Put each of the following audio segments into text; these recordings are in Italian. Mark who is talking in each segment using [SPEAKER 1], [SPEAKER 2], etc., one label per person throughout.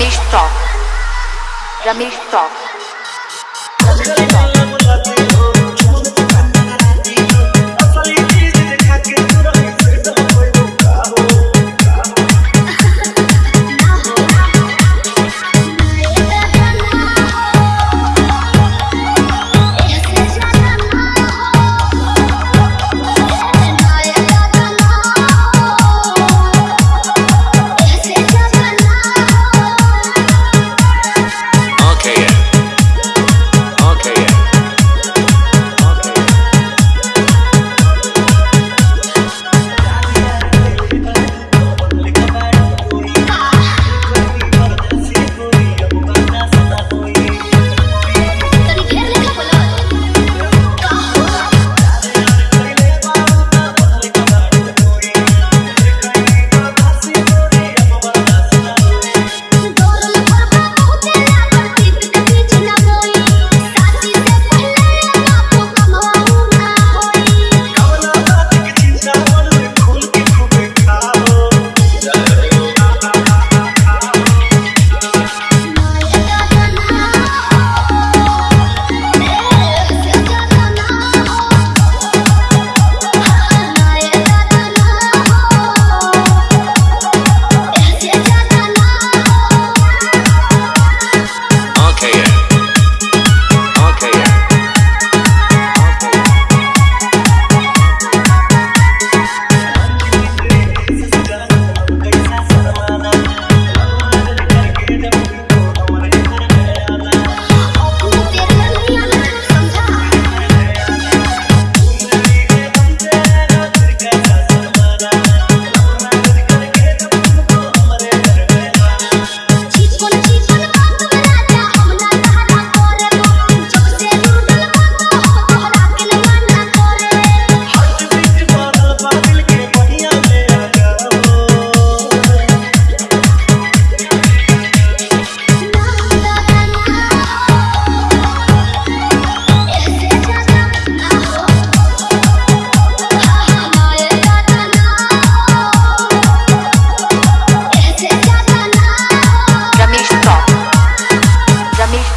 [SPEAKER 1] Ramesh talk Ramesh talk
[SPEAKER 2] Ramesh talk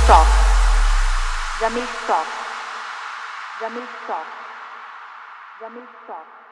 [SPEAKER 1] Stock. Jamil Stock. Jamil Stock. Jamil Stock.